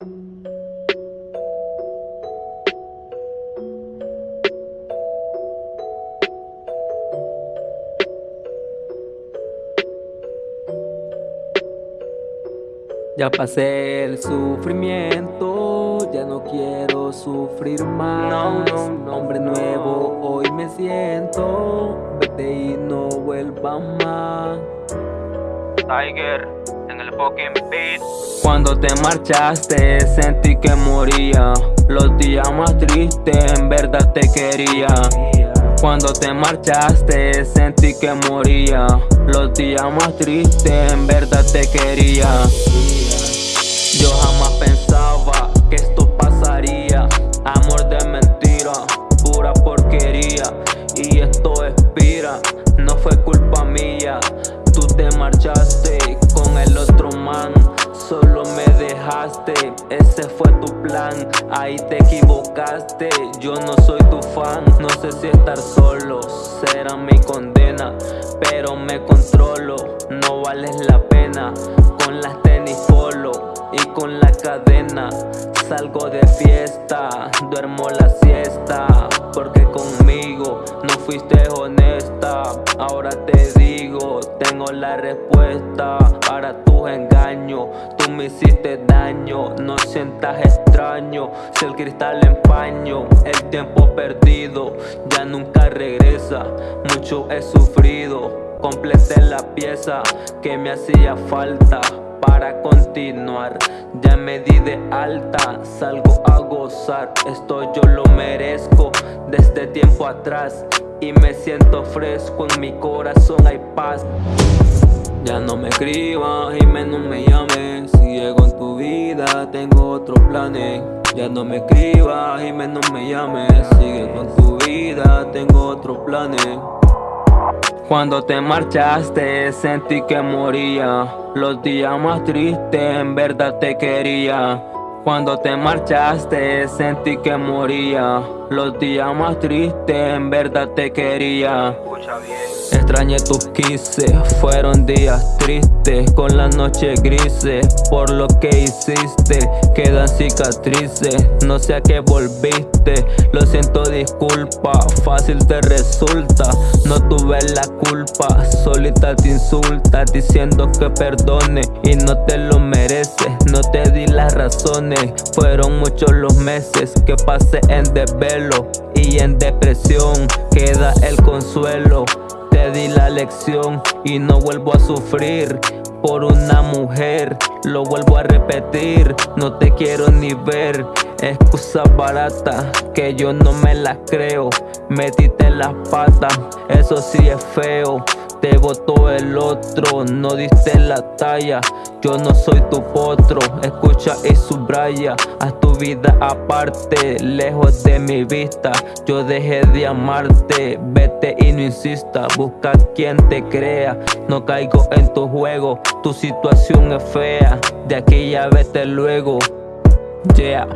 Ya pasé el sufrimiento, ya no quiero sufrir más. No, no, Hombre nuevo, hoy me siento. Vete y no vuelva más. Tiger Cuando te marchaste, sentí que moría. Los días más tristes, en verdad te quería. Cuando te marchaste, sentí que moría. Los días más tristes, en verdad te quería. Yo jamás pensaba que esto pasaría Amor de mentira, pura porquería Y esto expira, no fue culpa mía Tú te marchaste ese fue tu plan. Ahí te equivocaste, yo no soy tu fan. No sé si estar solo será mi condena Pero me controlo, no vales la pena. Con las tenis polo y con la cadena Salgo de fiesta, duermo la siesta Porque conmigo no fuiste honesta la respuesta Para tus engaños, tú me hiciste daño No sientas extraño, si el cristal empaño El tiempo perdido ya nunca regresa. Mucho he sufrido, completé la pieza que me hacía falta para continuar. Ya me di de alta, salgo a gozar. Esto yo lo merezco desde tiempo atrás Y me siento fresco, en mi corazón. Hay paz Ya no me escribas y menos me llames. Si llego en tu vida tengo otros planes. Ya no me escribas y menos me llames. Sigue con tu vida, tengo otros planes. Cuando te marchaste sentí que moría. Los días más tristes en verdad te quería. Cuando te marchaste sentí que moría Los días más tristes en verdad te quería. Extrañé tus kisses, fueron días tristes Con las noches grises, por lo que hiciste Quedan cicatrices, no sé a qué volviste Lo siento disculpa, fácil te resulta. No tuve la culpa, solita te insulta Diciendo que perdone y no te lo mereces. No te di las razones, fueron muchos los meses Que pasé en desvelo y en depresión Queda el consuelo. Te di la lección y no vuelvo a sufrir por una mujer. Lo vuelvo a repetir, no te quiero ni ver. Excusa barata que yo no me las creo. Metiste las patas, eso sí es feo te votó el otro, no diste la talla. Yo no soy tu potro, escucha y subraya. Haz tu vida aparte, lejos de mi vista. Yo dejé de amarte, vete y no insista. Busca quien te crea, no caigo en tu juego. Tu situación es fea, de aquí ya vete luego. Yeah